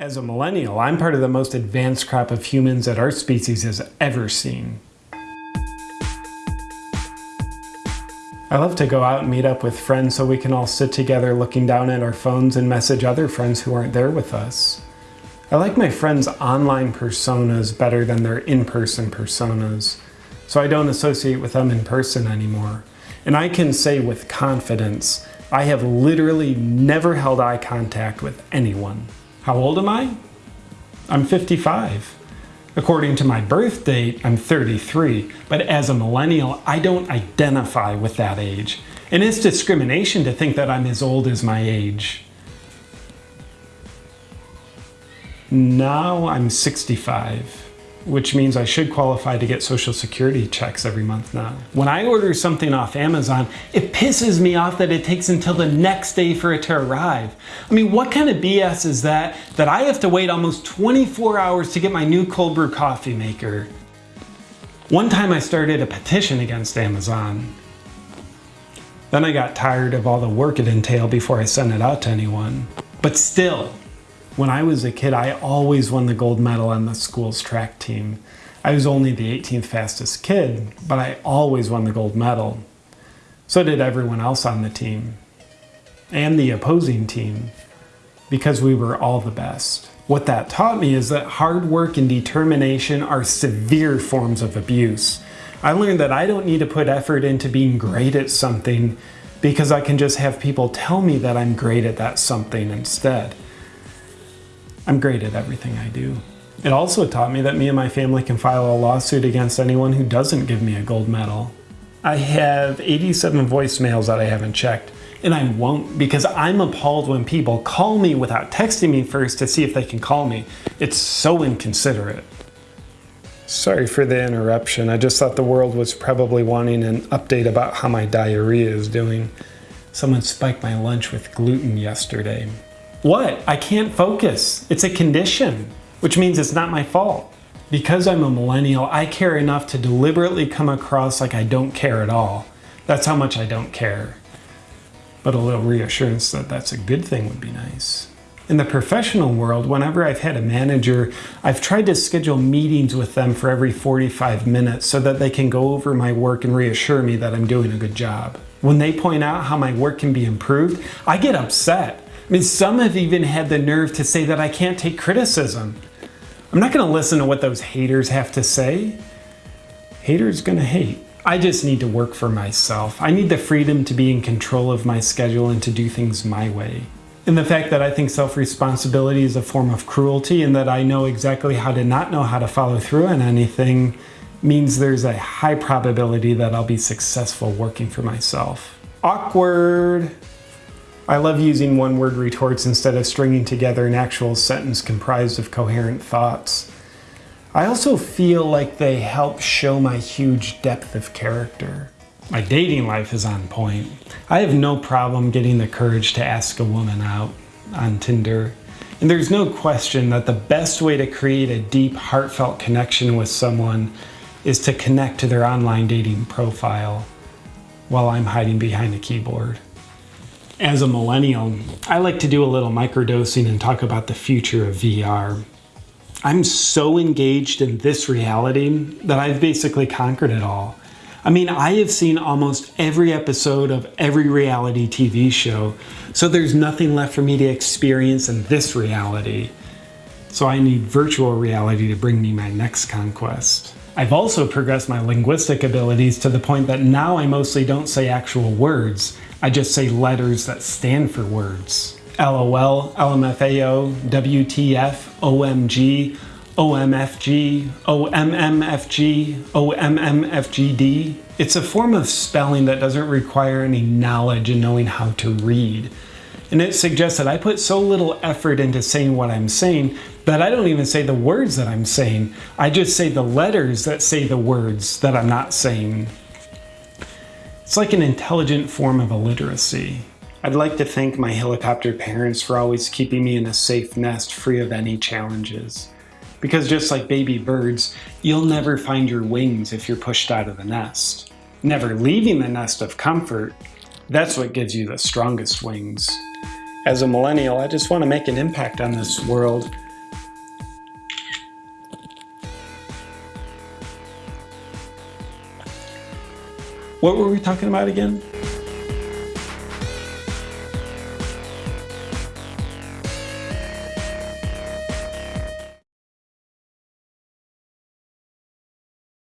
As a millennial, I'm part of the most advanced crop of humans that our species has ever seen. I love to go out and meet up with friends so we can all sit together looking down at our phones and message other friends who aren't there with us. I like my friends' online personas better than their in-person personas, so I don't associate with them in person anymore. And I can say with confidence, I have literally never held eye contact with anyone. How old am I? I'm 55. According to my birth date, I'm 33, but as a millennial, I don't identify with that age. And it's discrimination to think that I'm as old as my age. Now I'm 65 which means I should qualify to get social security checks every month now. When I order something off Amazon, it pisses me off that it takes until the next day for it to arrive. I mean, what kind of BS is that, that I have to wait almost 24 hours to get my new cold brew coffee maker? One time I started a petition against Amazon. Then I got tired of all the work it entailed before I sent it out to anyone. But still, when I was a kid, I always won the gold medal on the school's track team. I was only the 18th fastest kid, but I always won the gold medal. So did everyone else on the team. And the opposing team, because we were all the best. What that taught me is that hard work and determination are severe forms of abuse. I learned that I don't need to put effort into being great at something because I can just have people tell me that I'm great at that something instead. I'm great at everything I do. It also taught me that me and my family can file a lawsuit against anyone who doesn't give me a gold medal. I have 87 voicemails that I haven't checked, and I won't because I'm appalled when people call me without texting me first to see if they can call me. It's so inconsiderate. Sorry for the interruption. I just thought the world was probably wanting an update about how my diarrhea is doing. Someone spiked my lunch with gluten yesterday. What? I can't focus. It's a condition, which means it's not my fault. Because I'm a millennial, I care enough to deliberately come across like I don't care at all. That's how much I don't care. But a little reassurance that that's a good thing would be nice. In the professional world, whenever I've had a manager, I've tried to schedule meetings with them for every 45 minutes so that they can go over my work and reassure me that I'm doing a good job. When they point out how my work can be improved, I get upset I mean, some have even had the nerve to say that I can't take criticism. I'm not gonna listen to what those haters have to say. Haters gonna hate. I just need to work for myself. I need the freedom to be in control of my schedule and to do things my way. And the fact that I think self-responsibility is a form of cruelty and that I know exactly how to not know how to follow through on anything means there's a high probability that I'll be successful working for myself. Awkward. I love using one-word retorts instead of stringing together an actual sentence comprised of coherent thoughts. I also feel like they help show my huge depth of character. My dating life is on point. I have no problem getting the courage to ask a woman out on Tinder. And there's no question that the best way to create a deep, heartfelt connection with someone is to connect to their online dating profile while I'm hiding behind a keyboard. As a millennial, I like to do a little microdosing and talk about the future of VR. I'm so engaged in this reality that I've basically conquered it all. I mean, I have seen almost every episode of every reality TV show, so there's nothing left for me to experience in this reality. So I need virtual reality to bring me my next conquest. I've also progressed my linguistic abilities to the point that now I mostly don't say actual words. I just say letters that stand for words. LOL, LMFAO, WTF, OMG, OMFG, OMMFG, OMMFGD. It's a form of spelling that doesn't require any knowledge and knowing how to read. And it suggests that I put so little effort into saying what I'm saying that I don't even say the words that I'm saying. I just say the letters that say the words that I'm not saying. It's like an intelligent form of illiteracy. I'd like to thank my helicopter parents for always keeping me in a safe nest free of any challenges. Because just like baby birds, you'll never find your wings if you're pushed out of the nest. Never leaving the nest of comfort, that's what gives you the strongest wings. As a millennial, I just want to make an impact on this world What were we talking about again?